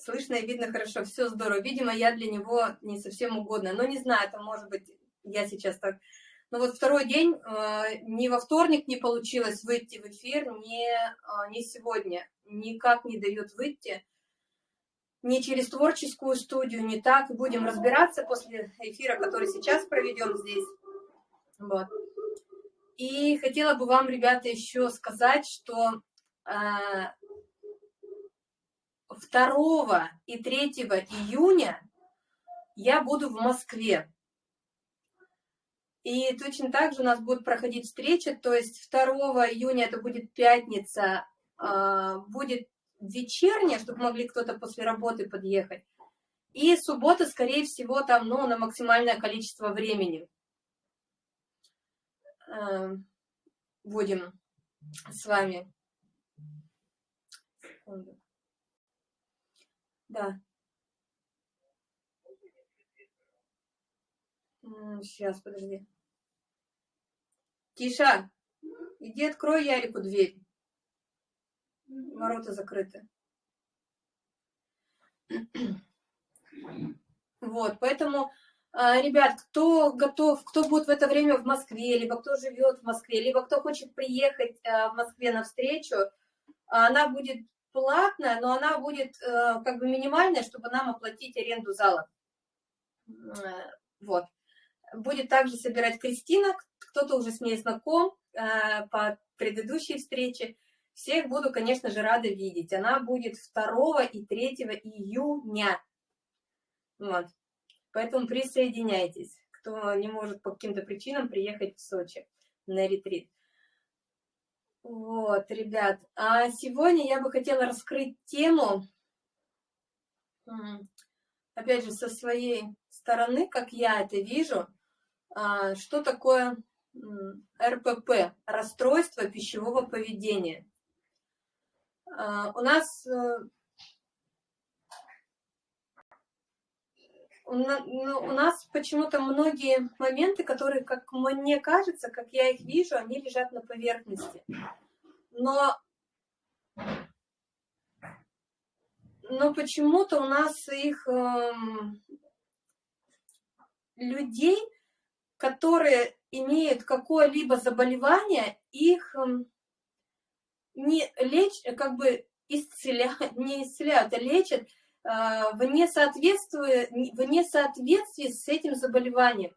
Слышно и видно хорошо, все здорово. Видимо, я для него не совсем угодна. Но не знаю, это может быть, я сейчас так... Но вот второй день, э, ни во вторник не получилось выйти в эфир, ни, э, ни сегодня. Никак не дает выйти. Ни через творческую студию, не так. Будем разбираться после эфира, который сейчас проведем здесь. Вот. И хотела бы вам, ребята, еще сказать, что э, 2 и 3 июня я буду в Москве. И точно так же у нас будет проходить встреча, то есть 2 июня это будет пятница, а, будет вечерняя, чтобы могли кто-то после работы подъехать. И суббота, скорее всего, там, ну, на максимальное количество времени. А, будем с вами. Секунду. Да. Сейчас, подожди. Тиша, иди открой Ярику дверь. Ворота закрыты. Вот, поэтому, а, ребят, кто готов, кто будет в это время в Москве, либо кто живет в Москве, либо кто хочет приехать а, в Москве на встречу, она будет платная, но она будет э, как бы минимальная, чтобы нам оплатить аренду зала. Э, вот. Будет также собирать Кристина, кто-то уже с ней знаком э, по предыдущей встрече. Всех буду, конечно же, рада видеть. Она будет 2 и 3 июня. Вот. Поэтому присоединяйтесь, кто не может по каким-то причинам приехать в Сочи на ретрит. Вот, ребят, а сегодня я бы хотела раскрыть тему, опять же, со своей стороны, как я это вижу, а, что такое РПП, расстройство пищевого поведения. А, у нас э, ну, у нас почему-то многие моменты, которые, как мне кажется, как я их вижу, они лежат на поверхности. Но, но почему-то у нас их эм, людей, которые имеют какое-либо заболевание, их эм, не лечь, как бы исцеляют, не исцеляют, а лечат Э, в несоответствии, в несоответствии с этим заболеванием.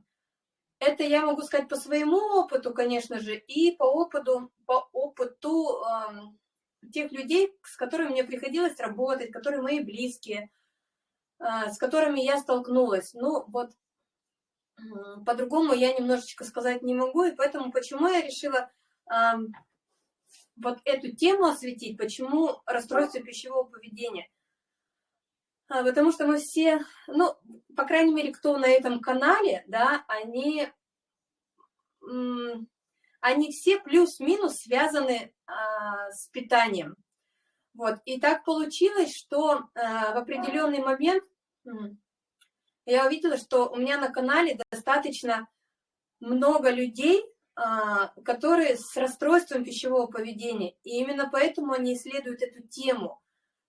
Это я могу сказать по своему опыту, конечно же, и по опыту, по опыту э, тех людей, с которыми мне приходилось работать, которые мои близкие, э, с которыми я столкнулась. Ну, вот э, по-другому я немножечко сказать не могу, и поэтому почему я решила э, вот эту тему осветить, почему расстройство пищевого поведения – а, потому что мы все, ну, по крайней мере, кто на этом канале, да, они, они все плюс-минус связаны а, с питанием. Вот, и так получилось, что а, в определенный момент я увидела, что у меня на канале достаточно много людей, а, которые с расстройством пищевого поведения. И именно поэтому они исследуют эту тему.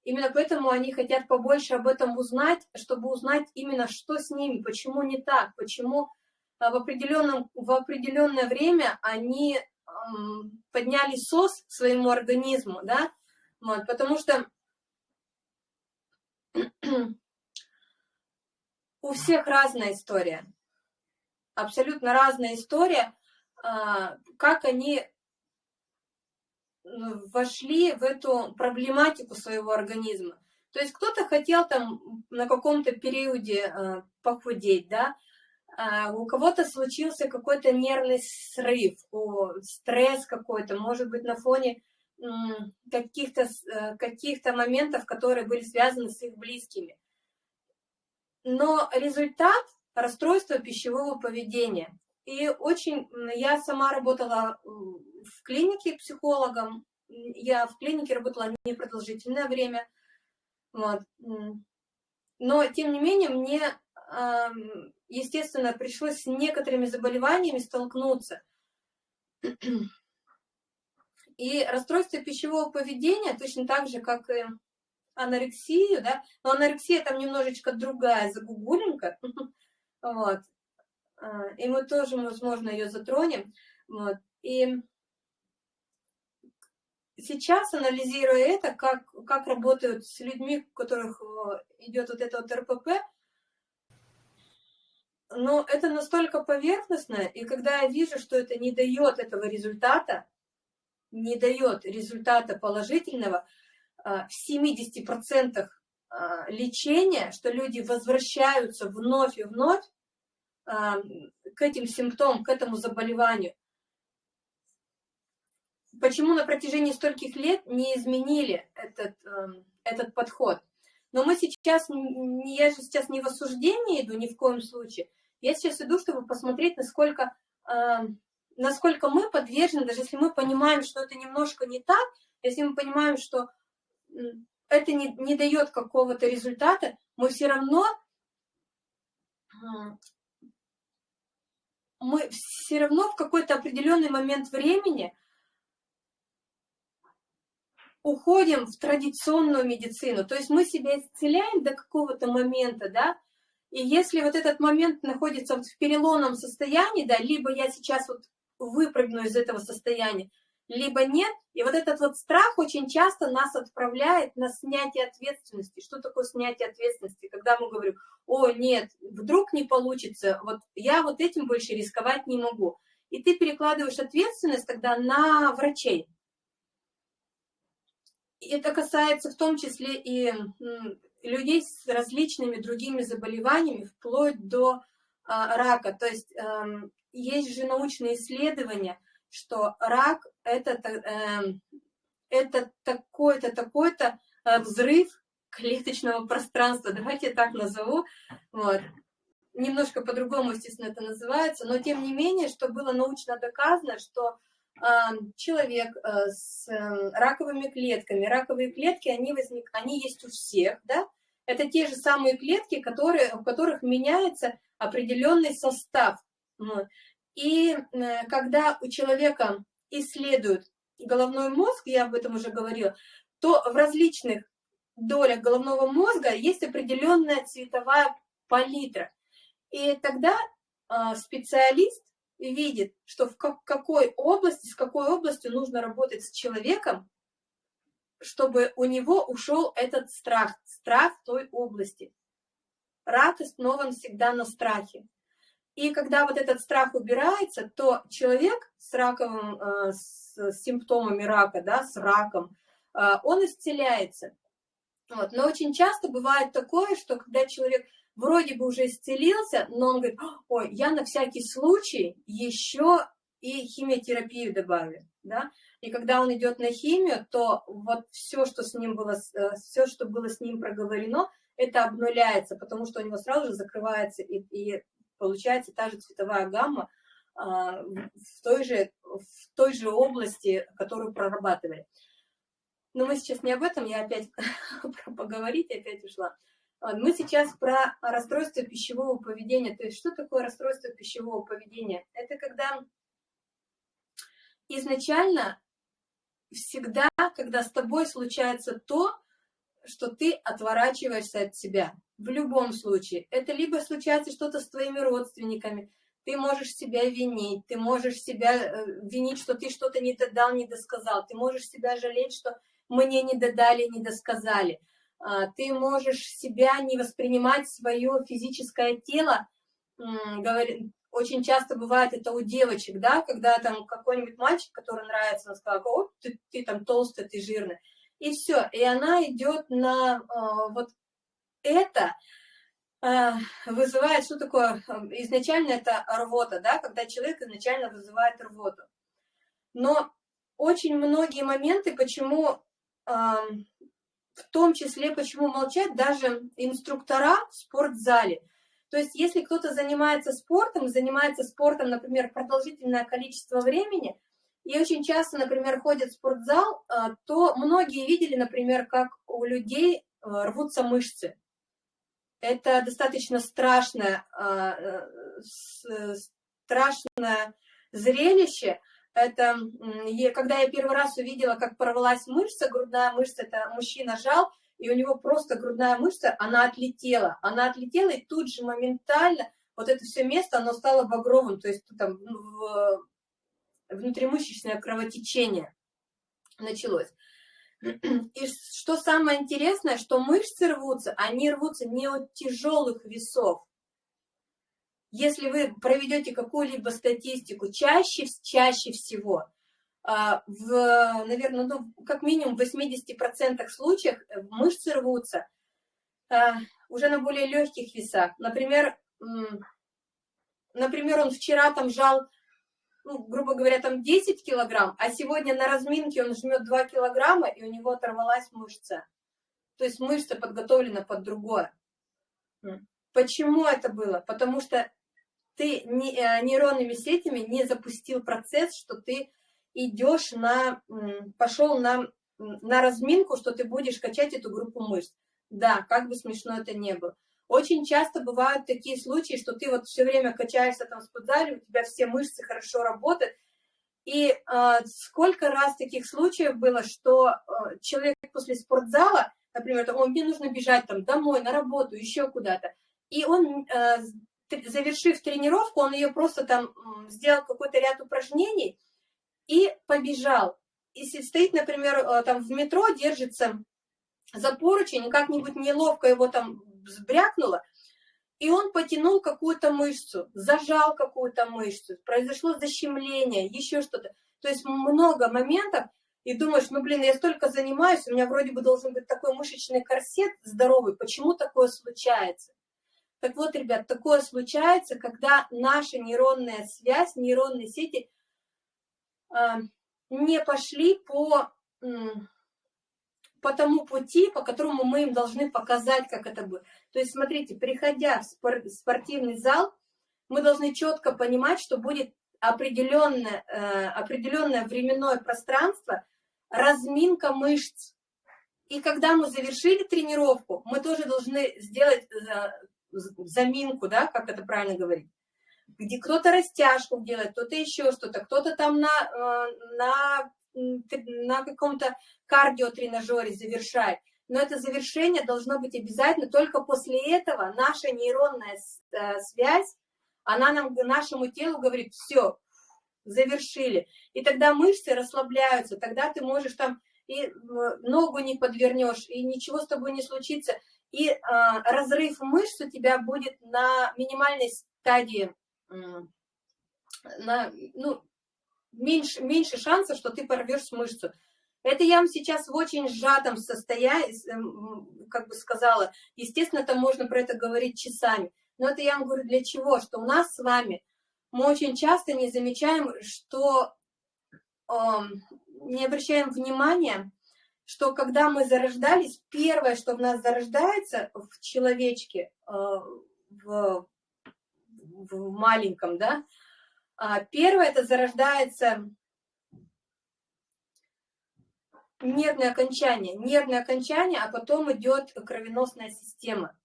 Именно поэтому они хотят побольше об этом узнать, чтобы узнать именно, что с ними, почему не так, почему а, в, определенном, в определенное время они эм, подняли СОС своему организму, да, вот, потому что у всех разная история, абсолютно разная история, а, как они вошли в эту проблематику своего организма. То есть кто-то хотел там на каком-то периоде э, похудеть, да, а у кого-то случился какой-то нервный срыв, стресс какой-то, может быть, на фоне каких-то э, каких, -то, моментов, которые были связаны с их близкими. Но результат – расстройства пищевого поведения. И очень, я сама работала в клинике психологом, я в клинике работала непродолжительное время, вот. но тем не менее мне, естественно, пришлось с некоторыми заболеваниями столкнуться. И расстройство пищевого поведения, точно так же, как и анорексию, да, но анорексия там немножечко другая, загугулинка, вот, а, и мы тоже, возможно, ее затронем, вот, и сейчас, анализируя это, как, как работают с людьми, у которых идет вот это вот РПП, но это настолько поверхностно, и когда я вижу, что это не дает этого результата, не дает результата положительного, а, в 70% а, лечения, что люди возвращаются вновь и вновь а, к этим симптомам, к этому заболеванию. Почему на протяжении стольких лет не изменили этот, этот подход? Но мы сейчас, я же сейчас не в осуждении иду ни в коем случае, я сейчас иду, чтобы посмотреть, насколько, насколько мы подвержены, даже если мы понимаем, что это немножко не так, если мы понимаем, что это не, не дает какого-то результата, мы все равно мы все равно в какой-то определенный момент времени уходим в традиционную медицину. То есть мы себя исцеляем до какого-то момента, да, и если вот этот момент находится в переломном состоянии, да, либо я сейчас вот выпрыгну из этого состояния, либо нет. И вот этот вот страх очень часто нас отправляет на снятие ответственности. Что такое снятие ответственности? Когда мы говорим, о, нет, вдруг не получится, вот я вот этим больше рисковать не могу. И ты перекладываешь ответственность тогда на врачей. И это касается в том числе и людей с различными другими заболеваниями, вплоть до а, рака. То есть э, есть же научные исследования, что рак это, э, это такой-то, такой-то э, взрыв клеточного пространства, давайте так назову, вот. Немножко по-другому, естественно, это называется, но тем не менее, что было научно доказано, что э, человек э, с э, раковыми клетками, раковые клетки, они, возник, они есть у всех, да, это те же самые клетки, которые, у которых меняется определенный состав. И э, когда у человека исследуют головной мозг, я об этом уже говорила, то в различных долях головного мозга есть определенная цветовая палитра. И тогда э, специалист видит, что в какой области, с какой областью нужно работать с человеком, чтобы у него ушел этот страх, страх той области. Рак основан всегда на страхе. И когда вот этот страх убирается, то человек с раковым, э, с симптомами рака, да, с раком, э, он исцеляется. Вот. Но очень часто бывает такое, что когда человек вроде бы уже исцелился, но он говорит, ой, я на всякий случай еще и химиотерапию добавлю. Да? И когда он идет на химию, то вот все, что с ним было, э, все, что было с ним проговорено, это обнуляется, потому что у него сразу же закрывается и, и получается та же цветовая гамма а, в той же, в той же области, которую прорабатывали. Но мы сейчас не об этом, я опять про поговорить опять ушла. Мы сейчас про расстройство пищевого поведения. То есть что такое расстройство пищевого поведения? Это когда изначально всегда, когда с тобой случается то, что ты отворачиваешься от себя. В любом случае. Это либо случается что-то с твоими родственниками, ты можешь себя винить, ты можешь себя э, винить, что ты что-то не додал, не досказал, ты можешь себя жалеть, что мне не додали, не досказали. А, ты можешь себя не воспринимать свое физическое тело, очень часто бывает это у девочек, да, когда там какой-нибудь мальчик, который нравится, он сказал, о, ты, ты там толстый, ты жирный, и все, и она идет на э, вот это, э, вызывает, что такое, изначально это рвота, да, когда человек изначально вызывает рвоту. Но очень многие моменты, почему, э, в том числе, почему молчать даже инструктора в спортзале. То есть, если кто-то занимается спортом, занимается спортом, например, продолжительное количество времени, и очень часто, например, ходят в спортзал, а, то многие видели, например, как у людей а, рвутся мышцы. Это достаточно страшное, э, страшное зрелище. Это когда я первый раз увидела, как порвалась мышца, грудная мышца, это мужчина жал, и у него просто грудная мышца, она отлетела. Она отлетела, и тут же моментально вот это все место, оно стало багровым, то есть там внутримышечное кровотечение началось. И что самое интересное, что мышцы рвутся, они рвутся не от тяжелых весов. Если вы проведете какую-либо статистику, чаще, чаще всего, а, в, наверное, ну, как минимум в 80% случаев мышцы рвутся а, уже на более легких весах. Например, например, он вчера там жал ну, грубо говоря, там 10 килограмм, а сегодня на разминке он жмет 2 килограмма, и у него оторвалась мышца. То есть мышца подготовлена под другое. Почему это было? Потому что ты э, нейронными сетями не запустил процесс, что ты идешь на, пошел на, на разминку, что ты будешь качать эту группу мышц. Да, как бы смешно это не было. Очень часто бывают такие случаи, что ты вот все время качаешься там в спортзале, у тебя все мышцы хорошо работают, и э, сколько раз таких случаев было, что э, человек после спортзала, например, там, мне нужно бежать там домой, на работу, еще куда-то, и он, э, завершив тренировку, он ее просто там сделал какой-то ряд упражнений и побежал. Если стоит, например, э, там в метро, держится за поручень, как-нибудь неловко его там взбрякнуло, и он потянул какую-то мышцу, зажал какую-то мышцу, произошло защемление, еще что-то. То есть много моментов, и думаешь, ну, блин, я столько занимаюсь, у меня вроде бы должен быть такой мышечный корсет здоровый, почему такое случается? Так вот, ребят, такое случается, когда наша нейронная связь, нейронные сети э, не пошли по по тому пути, по которому мы им должны показать, как это будет. То есть, смотрите, приходя в спортивный зал, мы должны четко понимать, что будет определенное, э, определенное временное пространство, разминка мышц. И когда мы завершили тренировку, мы тоже должны сделать э, заминку, да, как это правильно говорить, где кто-то растяжку делает, кто-то еще что-то, кто-то там на, э, на на каком-то кардиотренажере завершать. Но это завершение должно быть обязательно. Только после этого наша нейронная э, связь, она нам, нашему телу говорит, все, завершили. И тогда мышцы расслабляются, тогда ты можешь там и ногу не подвернешь, и ничего с тобой не случится. И э, разрыв мышц у тебя будет на минимальной стадии, э, на, ну, меньше, меньше шансов, что ты порвешь мышцу. Это я вам сейчас в очень сжатом состоянии, эм, как бы сказала. Естественно, там можно про это говорить часами. Но это я вам говорю для чего? Что у нас с вами мы очень часто не замечаем, что э, не обращаем внимания, что когда мы зарождались, первое, что в нас зарождается в человечке, э, в, в маленьком, да, первое, это зарождается нервное окончание. Нервное окончание, а потом идет кровеносная система.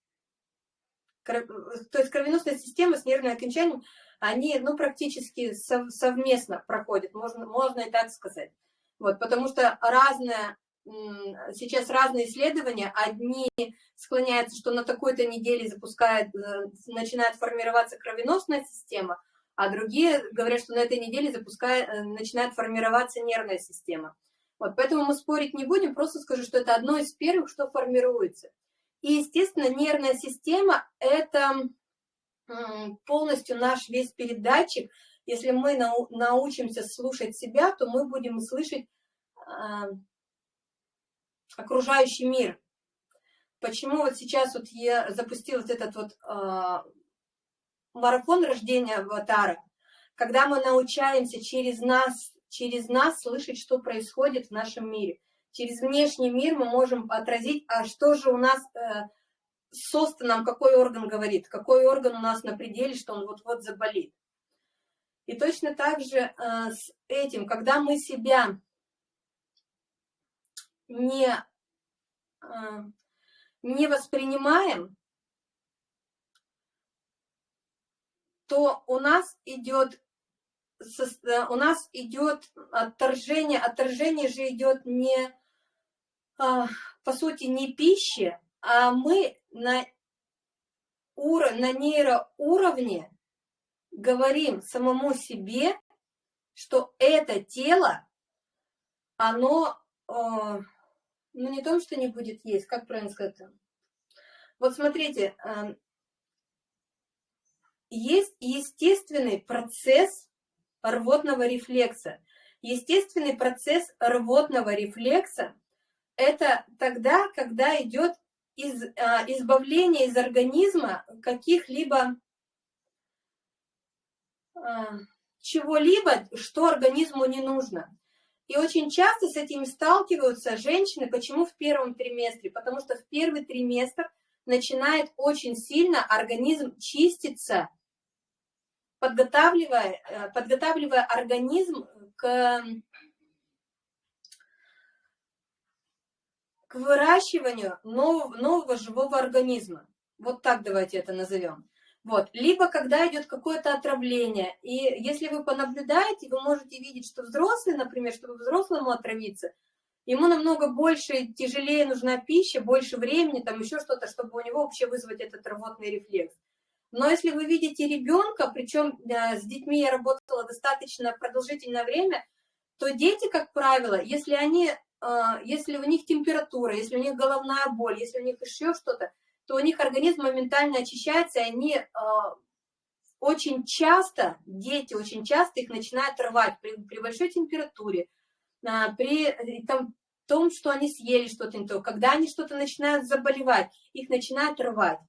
То есть кровеносная система с нервным окончанием, они ну, практически совместно проходят, можно, можно и так сказать. Вот, потому что разное, сейчас разные исследования, одни склоняются, что на такой-то неделе запускает, э, начинает формироваться кровеносная система, а другие говорят, что на этой неделе запускает, э, начинает формироваться нервная система. Вот, поэтому мы спорить не будем, просто скажу, что это одно из первых, что формируется. И, естественно, нервная система – это полностью наш весь передатчик. Если мы нау научимся слушать себя, то мы будем слышать э, окружающий мир. Почему вот сейчас вот я запустила вот этот вот э, марафон рождения аватара, когда мы научаемся через нас, через нас слышать, что происходит в нашем мире. Через внешний мир мы можем отразить, а что же у нас э, с нам, какой орган говорит, какой орган у нас на пределе, что он вот-вот заболит. И точно так же э, с этим, когда мы себя не, э, не воспринимаем, то у нас идет э, у нас идет отторжение, отторжение же идет не а, по сути, не пищи, а мы на, ур... на нейроуровне говорим самому себе, что это тело, оно, э, ну не то, что не будет есть, как правильно сказать? Вот смотрите, э, есть естественный процесс рвотного рефлекса. Естественный процесс рвотного рефлекса – это тогда, когда идет из, а, избавление из организма каких-либо а, чего-либо, что организму не нужно. И очень часто с этим сталкиваются женщины. Почему в первом триместре? Потому что в первый триместр начинает очень сильно организм чиститься, подготавливая, э, подготавливая организм к, к выращиванию нового, нового живого организма. Вот так давайте это назовем. Вот. Либо когда идет какое-то отравление, и если вы понаблюдаете, вы можете видеть, что взрослый, например, чтобы взрослому отравиться, ему намного больше, тяжелее нужна пища, больше времени, там еще что-то, чтобы у него вообще вызвать этот рвотный рефлекс. Но если вы видите ребенка, причем э, с детьми я работала достаточно продолжительное время, то дети, как правило, если, они, э, если у них температура, если у них головная боль, если у них еще что-то, то у них организм моментально очищается, и они э, очень часто, дети очень часто их начинают рвать при, при большой температуре, при там, том, что они съели что-то не то, когда они что-то начинают заболевать, их начинают рвать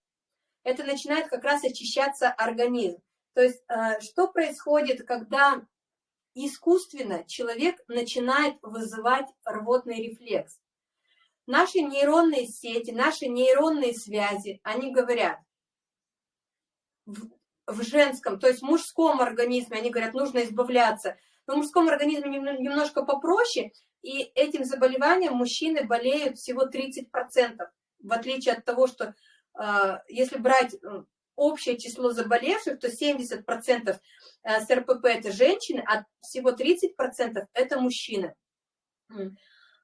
это начинает как раз очищаться организм. То есть э, что происходит, когда искусственно человек начинает вызывать рвотный рефлекс? Наши нейронные сети, наши нейронные связи, они говорят, в, женском, то есть в мужском организме, они говорят, нужно избавляться. Но в мужском организме немножко попроще, и этим заболеванием мужчины болеют всего 30%, в отличие от того, что если брать э, общее число заболевших, то 70% э, с РПП это женщины, а всего 30% это мужчины.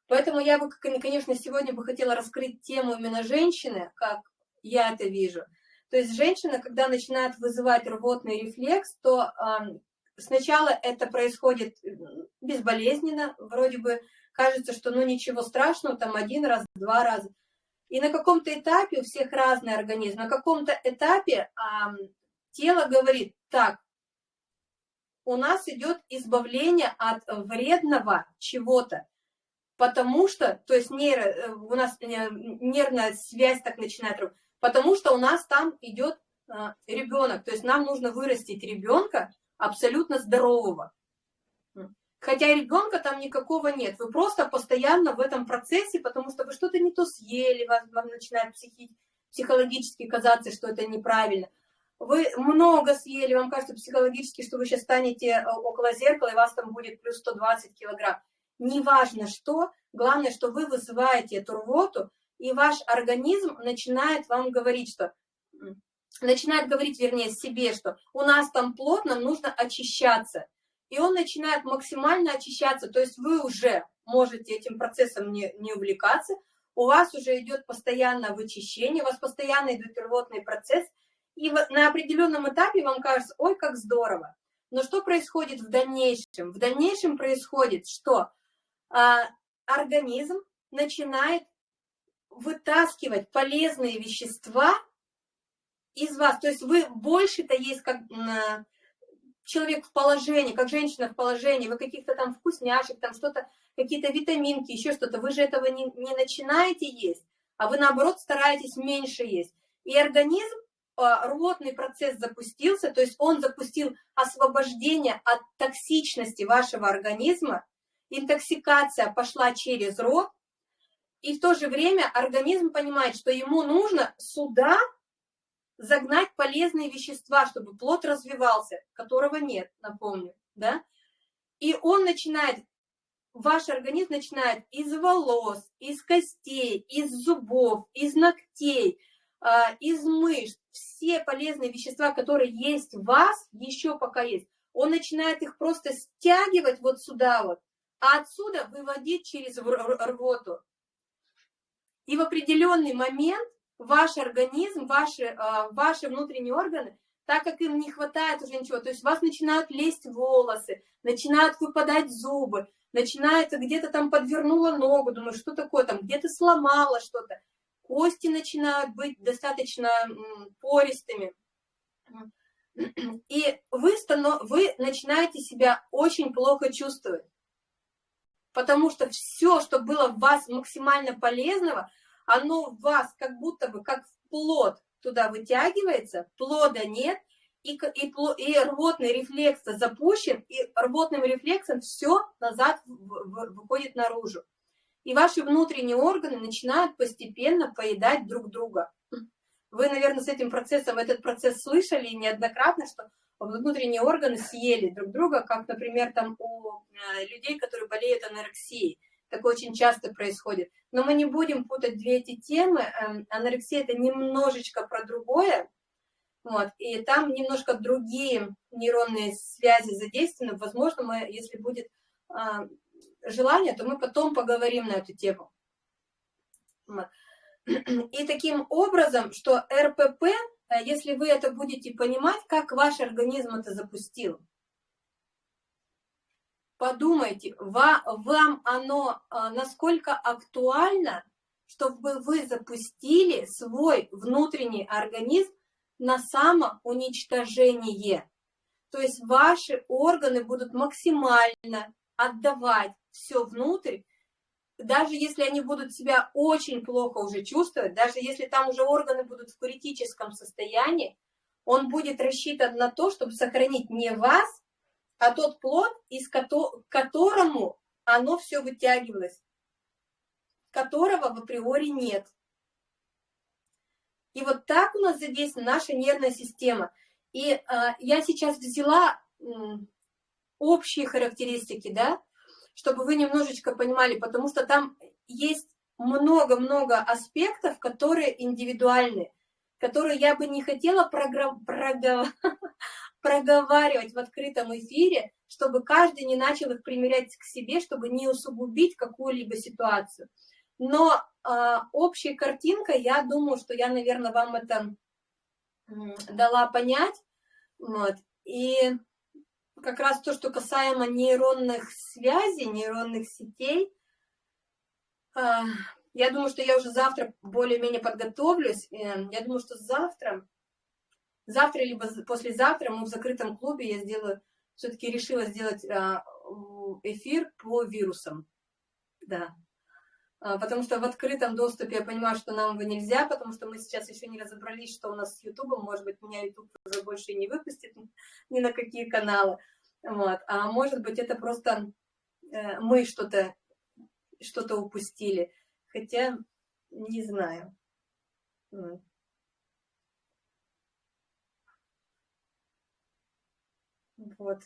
Поэтому я бы, конечно, сегодня бы хотела раскрыть тему именно женщины, как я это вижу. То есть женщина, когда начинает вызывать рвотный рефлекс, то сначала это происходит безболезненно, вроде бы кажется, что ну ничего страшного, там один раз, два раза. И на каком-то этапе у всех разный организм, на каком-то этапе а, тело говорит, так, у нас идет избавление от вредного чего-то, потому что, то есть нейро, э, у нас э, нервная связь так начинает, потому что у нас там идет а, ребенок, то есть нам нужно вырастить ребенка абсолютно здорового. Хотя ребенка там никакого нет. Вы просто постоянно в этом процессе, потому что вы что-то не то съели, вам, вам начинает психи, психологически казаться, что это неправильно. Вы много съели, вам кажется психологически, что вы сейчас станете э, около зеркала, и вас там будет плюс 120 килограмм. Неважно что, главное, что вы вызываете эту рвоту, и ваш организм начинает вам говорить, что начинает говорить, вернее, себе, что у нас там плотно, нужно очищаться и он начинает максимально очищаться, то есть вы уже можете этим процессом не, не увлекаться, у вас уже идет постоянное вычищение, у вас постоянно идет рвотный процесс, и на определенном этапе вам кажется, ой, как здорово. Но что происходит в дальнейшем? В дальнейшем происходит, что а, организм начинает вытаскивать полезные вещества из вас. То есть вы больше-то есть как человек в положении, как женщина в положении, вы каких-то там вкусняшек, там что-то, какие-то витаминки, еще что-то, вы же этого не, не начинаете есть, а вы наоборот стараетесь меньше есть. И организм, а, рвотный процесс запустился, то есть он запустил освобождение от токсичности вашего организма, интоксикация пошла через рот, и в то же время организм понимает, что ему нужно сюда загнать полезные вещества, чтобы плод развивался, которого нет, напомню, да? И он начинает, ваш организм начинает из волос, из костей, из зубов, из ногтей, а, из мышц, все полезные вещества, которые есть в вас, еще пока есть, он начинает их просто стягивать вот сюда вот, а отсюда выводить через рвоту. И в определенный момент ваш организм, ваши, а, ваши внутренние органы, так как им не хватает уже ничего, то есть у вас начинают лезть волосы, начинают выпадать зубы, начинается где-то там подвернула ногу, думаю, что такое там, где-то сломала что-то, кости начинают быть достаточно пористыми, и вы, вы начинаете себя очень плохо чувствовать, потому что все, что было в вас максимально полезного, оно в вас как будто бы, как плод туда вытягивается, плода нет, и, и, и рвотный рефлекс запущен, и рвотным рефлексом все назад выходит наружу. И ваши внутренние органы начинают постепенно поедать друг друга. Вы, наверное, с этим процессом, этот процесс слышали неоднократно, что внутренние органы съели друг друга, как, например, там у э, людей, которые болеют анорексией. Такое очень часто происходит. Но мы не будем путать две эти темы. Эм, анорексия – это немножечко про другое. Вот, и там немножко другие нейронные связи задействованы. Возможно, мы, если будет а, желание, то мы потом поговорим на эту тему. И таким образом, что РПП, э, если вы это будете понимать, как ваш организм это запустил, подумайте, вам оно э, насколько актуально, чтобы вы запустили свой внутренний организм на самоуничтожение. То есть ваши органы будут максимально отдавать все внутрь, даже если они будут себя очень плохо уже чувствовать, даже если там уже органы будут в критическом состоянии, он будет рассчитан на то, чтобы сохранить не вас, а тот плод, из ко которому оно все вытягивалось, которого в априори нет. И вот так у нас задействована наша нервная система. И э, я сейчас взяла э, общие характеристики, да, чтобы вы немножечко понимали, потому что там есть много-много аспектов, которые индивидуальны, которые я бы не хотела проговаривать в открытом эфире, чтобы каждый не начал их примерять к себе, чтобы не усугубить какую-либо ситуацию. Но э, общая картинка, я думаю, что я, наверное, вам это дала понять. Вот. И как раз то, что касаемо нейронных связей, нейронных сетей, а, я думаю, что я уже завтра более-менее подготовлюсь. Э, я думаю, что завтра, завтра либо послезавтра мы в закрытом клубе, я сделаю, все-таки решила сделать а, эфир по вирусам. Да. А, потому что в открытом доступе я понимаю, что нам его нельзя, потому что мы сейчас еще не разобрались, что у нас с Ютубом. Может быть, меня Ютуб уже больше не выпустит ни на какие каналы. Вот. А может быть, это просто э, мы что-то что, -то, упустили. Хотя, не знаю. Вот.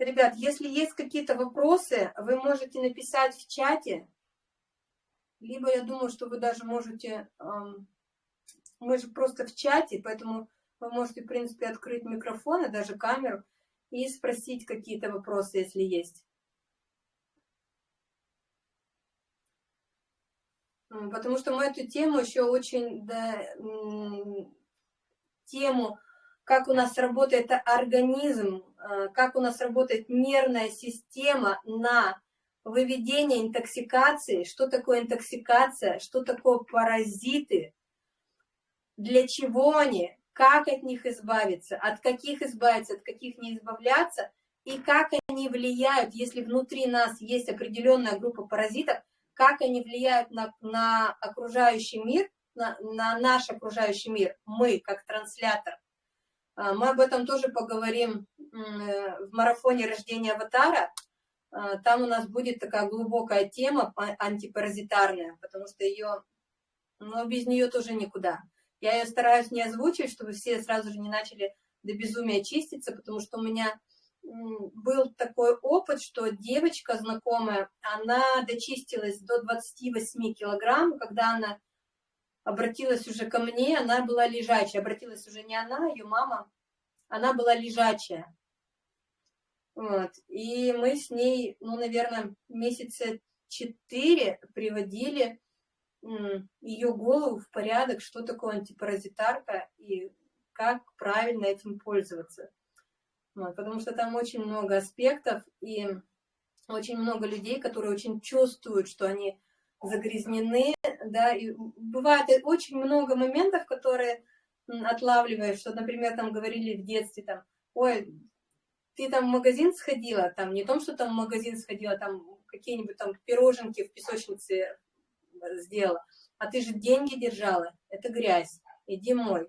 Ребят, если есть какие-то вопросы, вы можете написать в чате, либо я думаю, что вы даже можете, мы же просто в чате, поэтому вы можете, в принципе, открыть микрофон и даже камеру и спросить какие-то вопросы, если есть. Потому что мы эту тему еще очень, да, тему, как у нас работает организм, а, как у нас работает нервная система на выведение интоксикации, что такое интоксикация, что такое паразиты, для чего они, как от них избавиться, от каких избавиться, от каких не избавляться, и как они влияют, если внутри нас есть определенная группа паразитов, как они влияют на, на окружающий мир, на, на наш окружающий мир, мы как транслятор. А, мы об этом тоже поговорим э, в марафоне рождения аватара, а, там у нас будет такая глубокая тема антипаразитарная, потому что ее, ну, без нее тоже никуда. Я ее стараюсь не озвучивать, чтобы все сразу же не начали до безумия чиститься, потому что у меня был такой опыт, что девочка знакомая, она дочистилась до 28 килограмм, когда она обратилась уже ко мне, она была лежачая, обратилась уже не она, ее мама, она была лежачая. Вот. И мы с ней, ну, наверное, месяца четыре приводили ее голову в порядок, что такое антипаразитарка и как правильно этим пользоваться. Вот, потому что там очень много аспектов и очень много людей, которые очень чувствуют, что они загрязнены, да, и бывает очень много моментов, которые отлавливаешь, что, например, там говорили в детстве, там, ой, ты там в магазин сходила, там, не том, что там в магазин сходила, там, какие-нибудь там пироженки в песочнице э, сделала, а ты же деньги держала, это грязь, иди мой.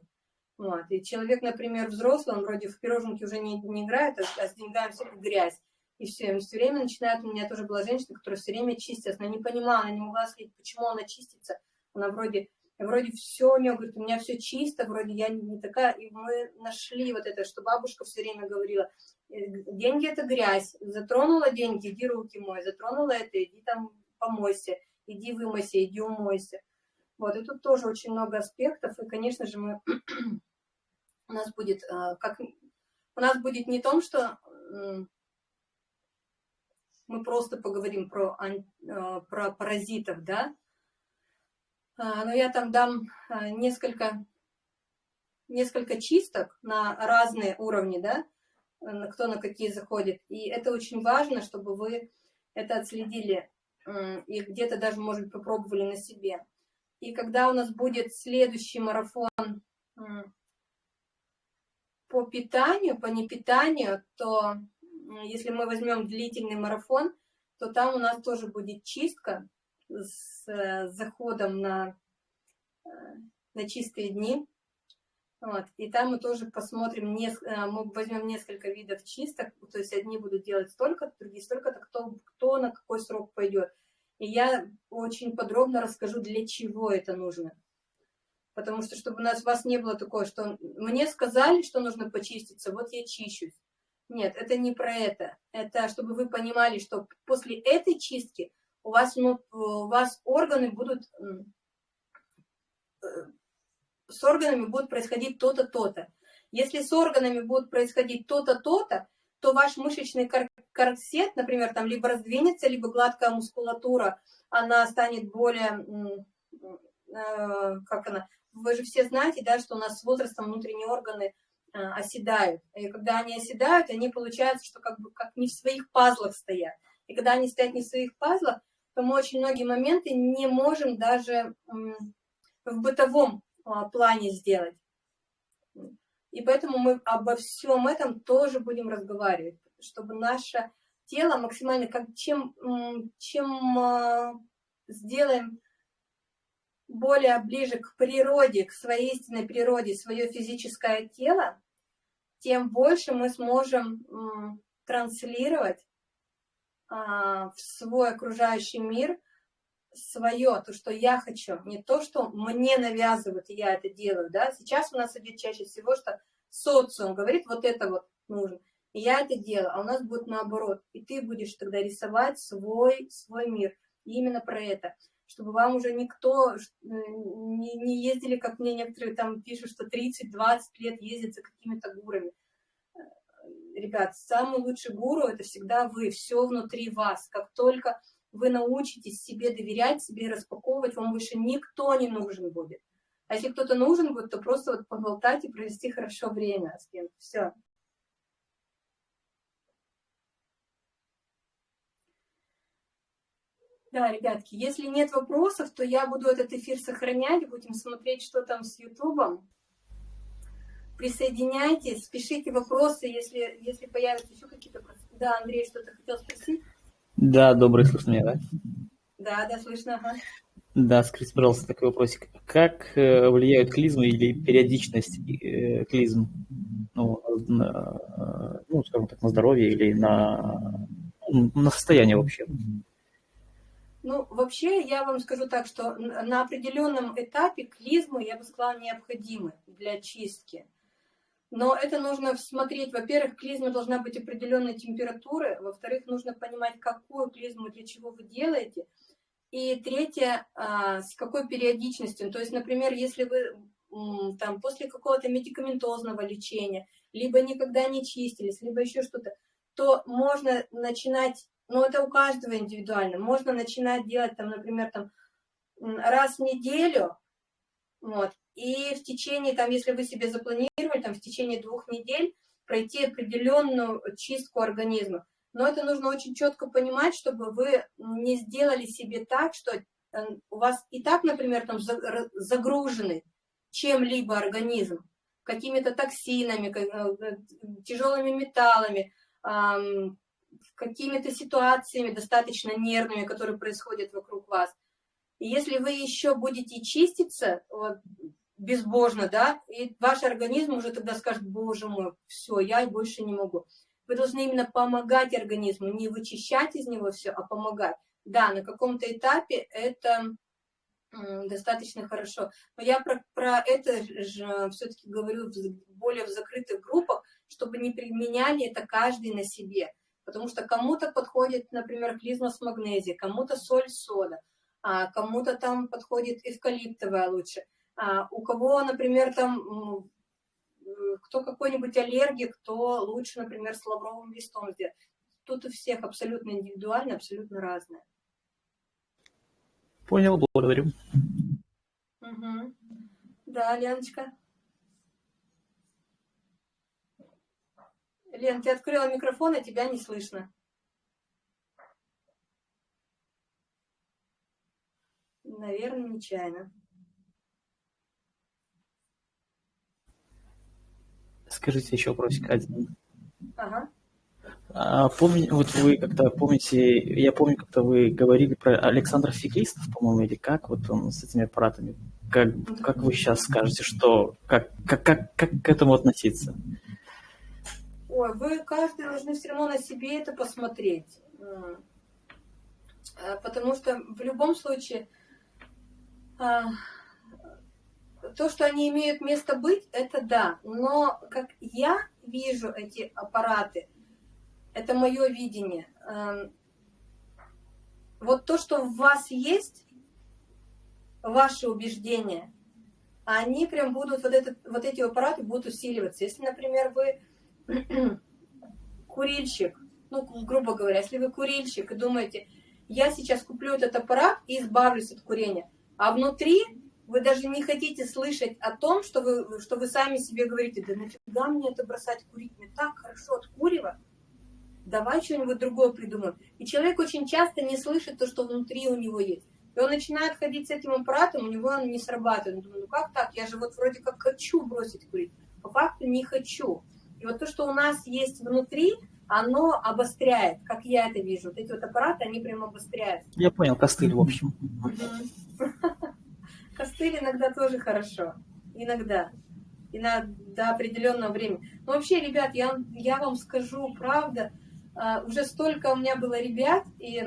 Вот. И человек, например, взрослый, он вроде в пироженки уже не, не играет, а, а с деньгами все грязь. И все, он все время начинает, у меня тоже была женщина, которая все время чистилась, она не понимала, она не могла сказать, почему она чистится. Она вроде, вроде все у нее, говорит, у меня все чисто, вроде я не, не такая. И мы нашли вот это, что бабушка все время говорила, «Э, деньги это грязь, затронула деньги, иди руки мой, затронула это, иди там помойся, иди вымойся, иди умойся. Вот, и тут тоже очень много аспектов, и, конечно же, мы у нас будет, э, как, у нас будет не том, что мы просто поговорим про, э, про паразитов, да, а, но я там дам э, несколько, несколько чисток на разные уровни, да, кто на какие заходит. И это очень важно, чтобы вы это отследили и где-то даже, может попробовали на себе. И когда у нас будет следующий марафон по питанию, по непитанию, то если мы возьмем длительный марафон, то там у нас тоже будет чистка с э, заходом на, э, на чистые дни. Вот. И там мы тоже посмотрим, э, мы возьмем несколько видов чисток, то есть одни будут делать столько, другие столько-то, кто, кто на какой срок пойдет. И я очень подробно расскажу, для чего это нужно. Потому что, чтобы у нас, вас не было такое, что мне сказали, что нужно почиститься, вот я чищусь. Нет, это не про это. Это чтобы вы понимали, что после этой чистки у вас, ну, у вас органы будут... Э, с органами будет происходить то-то, то-то. Если с органами будет происходить то-то, то-то, то ваш мышечный корсет, например, там либо раздвинется, либо гладкая мускулатура, она станет более, э, как она, вы же все знаете, да, что у нас с возрастом внутренние органы э, оседают. И когда они оседают, они получается, что как бы как не в своих пазлах стоят. И когда они стоят не в своих пазлах, то мы очень многие моменты не можем даже в бытовом а, плане сделать. И поэтому мы обо всем этом тоже будем разговаривать, чтобы наше тело максимально, как чем, чем а, сделаем более ближе к природе, к своей истинной природе, свое физическое тело, тем больше мы сможем транслировать а, в свой окружающий мир свое, то, что я хочу, не то, что мне навязывают, и я это делаю, да, сейчас у нас идет чаще всего, что социум говорит, вот это вот нужно, и я это делаю, а у нас будет наоборот, и ты будешь тогда рисовать свой, свой мир, и именно про это – чтобы вам уже никто не, не ездили, как мне некоторые там пишут, что 30-20 лет ездят за какими-то гурами. Э, ребят, самый лучший гуру – это всегда вы, все внутри вас. Как только вы научитесь себе доверять, себе распаковывать, вам больше никто не нужен будет. А если кто-то нужен будет, то просто вот поболтать и провести хорошо время с кем-то. Все. Да, ребятки, если нет вопросов, то я буду этот эфир сохранять, будем смотреть, что там с Ютубом. Присоединяйтесь, пишите вопросы, если, если появятся еще какие-то вопросы. Да, Андрей, что-то хотел спросить? Да, добрый, слышно меня, да? Да, да, слышно, ага. Да, скажите, пожалуйста, такой вопросик. Как э, влияют клизмы или периодичность э, клизм, ну, на, ну, скажем так, на здоровье или на, на состояние вообще? Ну, вообще, я вам скажу так, что на определенном этапе клизмы, я бы сказала, необходимы для чистки. Но это нужно смотреть, во-первых, клизма должна быть определенной температуры, во-вторых, нужно понимать, какую клизму для чего вы делаете, и третье, а, с какой периодичностью. То есть, например, если вы там, после какого-то медикаментозного лечения, либо никогда не чистились, либо еще что-то, то можно начинать, ну это у каждого индивидуально, можно начинать делать там, например, там раз в неделю, вот, и в течение, там, если вы себе запланировали, там, в течение двух недель пройти определенную чистку организма. Но это нужно очень четко понимать, чтобы вы не сделали себе так, что э, у вас и так, например, там загруженный чем-либо организм, какими-то токсинами, э, тяжелыми металлами, какими-то ситуациями достаточно нервными, которые происходят вокруг вас. И если вы еще будете чиститься вот, безбожно, да, и ваш организм уже тогда скажет, боже мой, все, я больше не могу. Вы должны именно помогать организму, не вычищать из него все, а помогать. Да, на каком-то этапе это достаточно хорошо. Но я про, про это же все-таки говорю в, более в закрытых группах, чтобы не применяли это каждый на себе. Потому что кому-то подходит, например, клизма с магнезией, кому-то соль сода, а кому-то там подходит эвкалиптовая лучше. А у кого, например, там, кто какой-нибудь аллергик, то лучше, например, с лавровым листом сделать. Тут у всех абсолютно индивидуально, абсолютно разное. Понял, благодарю. Угу. Да, Леночка. Лен, ты открыла микрофон, а тебя не слышно. Наверное, нечаянно. Скажите еще вопросик один. Ага. А, помни, вот вы как-то помните, я помню, как-то вы говорили про Александра Феклистов, по-моему, или как, вот он с этими аппаратами. Как, как вы сейчас скажете, что, как, как, как, как к этому относиться? Ой, вы каждый должны все равно на себе это посмотреть. А, потому что в любом случае а, то, что они имеют место быть, это да. Но как я вижу эти аппараты – это мое видение. Эм, вот то, что в вас есть, ваши убеждения, они прям будут, вот, этот, вот эти аппараты будут усиливаться. Если, например, вы курильщик, ну, грубо говоря, если вы курильщик и думаете, я сейчас куплю этот аппарат и избавлюсь от курения, а внутри вы даже не хотите слышать о том, что вы, что вы сами себе говорите, да нафига мне это бросать курить, мне так хорошо от курева, давай что-нибудь другое придумаем. И человек очень часто не слышит то, что внутри у него есть. И он начинает ходить с этим аппаратом, у него он не срабатывает. Он думает, ну как так, я же вот вроде как хочу бросить курить, по факту не хочу. И вот то, что у нас есть внутри, оно обостряет, как я это вижу. Вот эти вот аппараты, они прям обостряют. Я понял, костыль, в общем. Костыль иногда тоже хорошо. Иногда. И на, до определенного времени. Но вообще, ребят, я, я вам скажу, правда, а, уже столько у меня было ребят, и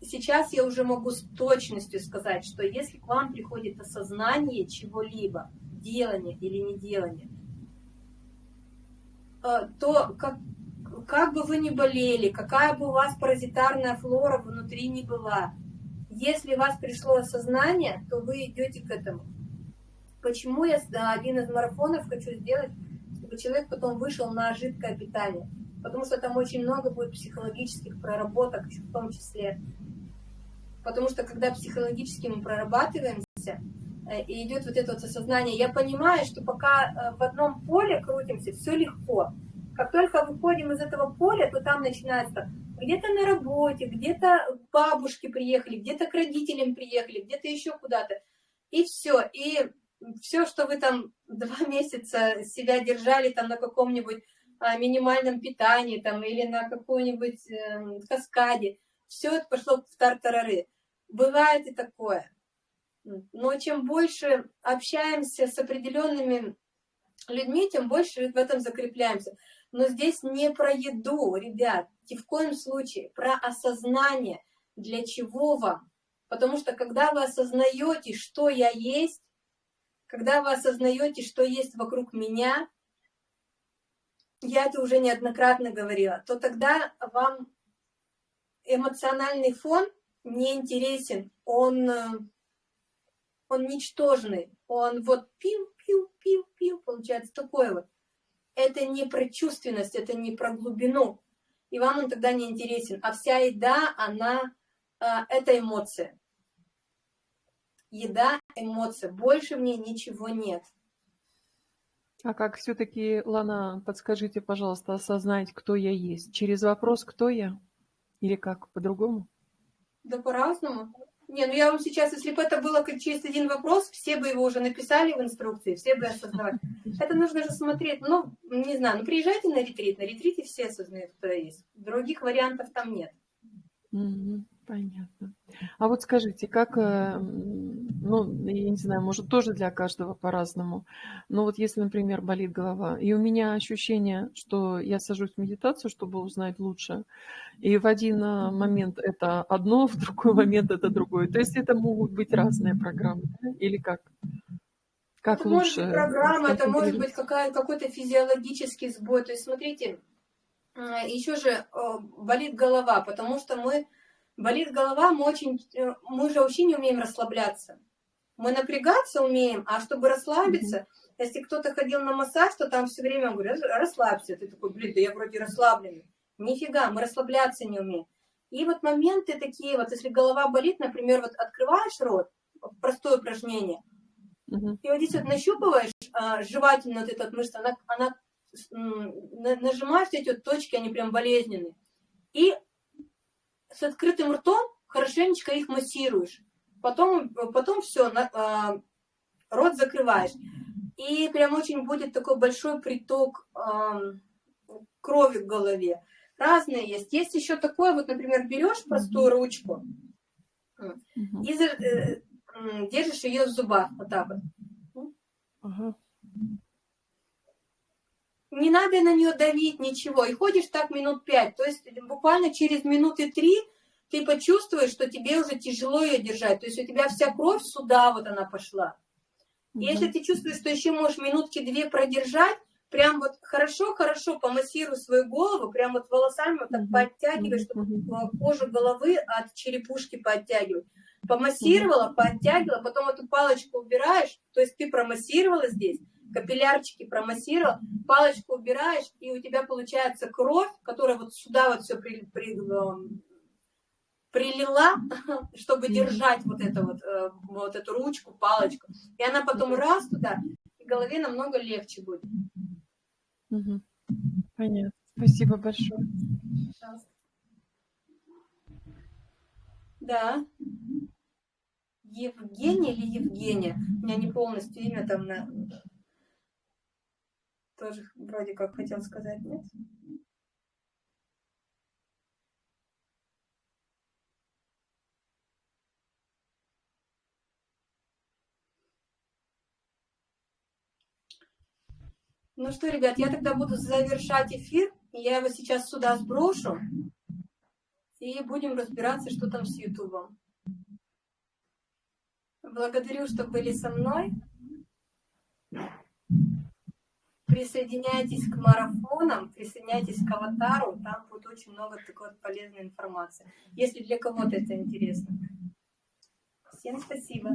сейчас я уже могу с точностью сказать, что если к вам приходит осознание чего-либо, делание или не делание, а, то как, как бы вы ни болели, какая бы у вас паразитарная флора внутри не была, если у вас пришло осознание, то вы идете к этому. Почему я один из марафонов хочу сделать, чтобы человек потом вышел на жидкое питание? потому что там очень много будет психологических проработок, в том числе. Потому что когда психологически мы прорабатываемся, э, и идет вот это вот осознание, я понимаю, что пока э, в одном поле крутимся, все легко. Как только выходим из этого поля, то там начинается где-то на работе, где-то бабушки приехали, где-то к родителям приехали, где-то еще куда-то. И все. И все, что вы там два месяца себя держали там на каком-нибудь минимальном питании там, или на какой-нибудь э, каскаде. Все это пошло в тартарары. Бывает и такое. Но чем больше общаемся с определенными людьми, тем больше в этом закрепляемся. Но здесь не про еду, ребят, ни в коем случае, про осознание, для чего вам. Потому что когда вы осознаете, что я есть, когда вы осознаете, что есть вокруг меня, я это уже неоднократно говорила, то тогда вам эмоциональный фон не интересен, он, э, он ничтожный, он вот пил, пил, пил, пил, получается такой вот. это не про чувственность, это не про глубину. И вам он тогда не интересен. А вся еда, она, а, это эмоция. Еда – эмоция. Больше в ней ничего нет. А как все-таки, Лана, подскажите, пожалуйста, осознать, кто я есть? Через вопрос «кто я?» Или как, по-другому? Да по-разному. Не, ну я вам сейчас, если бы это было как через один вопрос, все бы его уже написали в инструкции, все бы осознавали. Это нужно же смотреть, ну, не знаю, ну приезжайте на ретрит, на ретрите все осознают, кто есть. Других вариантов там нет. Угу, понятно. А вот скажите, как, э, ну, я не знаю, может, тоже для каждого по-разному, но вот если, например, болит голова, и у меня ощущение, что я сажусь в медитацию, чтобы узнать лучше, и в один э, момент это одно, в другой момент это другое. То есть это могут быть разные программы, да? или как? Как это лучше? Может быть программа, это может быть какой-то физиологический сбой. То есть смотрите, еще же болит голова, потому что мы болит голова, мы очень, э, мы же вообще не умеем расслабляться. Мы напрягаться умеем, а чтобы расслабиться, mm -hmm. если кто-то ходил на массаж, то там все время говорят, расслабься. Ты такой, блин, да я вроде расслабленный. Нифига, мы расслабляться не умеем. И вот моменты такие, вот если голова болит, например, вот открываешь рот, простое упражнение, mm -hmm. и вот здесь вот нащупываешь а, жевательно вот эту мышцу, она, она нажимаешь эти вот точки, они прям болезненные. И с открытым ртом хорошенечко их массируешь. Потом, потом все, на, а, рот закрываешь. И прям очень будет такой большой приток а, крови в голове. Разные есть. Есть еще такое, вот, например, берешь простую ручку и э, держишь ее в зубах, вот так вот. Не надо на нее давить, ничего. И ходишь так минут пять. То есть буквально через минуты три ты почувствуешь, что тебе уже тяжело ее держать. То есть у тебя вся кровь сюда вот она пошла. И если ты чувствуешь, что еще можешь минутки две продержать, прям вот хорошо-хорошо помассируй свою голову, прям вот волосами вот так подтягивай, чтобы кожу головы от черепушки подтягивать. Помассировала, подтягивала, потом эту палочку убираешь, то есть ты промассировала здесь, капиллярчики промассировал, палочку убираешь, и у тебя получается кровь, которая вот сюда вот все при, при, эм, прилила, чтобы держать вот, это вот, э, вот эту ручку, палочку. И она потом раз туда, и голове намного легче будет. Понятно. Спасибо большое. Пожалуйста. Да. Евгений или Евгения? У меня не полностью имя там на тоже вроде как хотел сказать, нет? Ну что, ребят, я тогда буду завершать эфир. Я его сейчас сюда сброшу. И будем разбираться, что там с Ютубом. Благодарю, что были со мной. Присоединяйтесь к марафонам, присоединяйтесь к аватару, там будет очень много такой вот полезной информации, если для кого-то это интересно. Всем спасибо.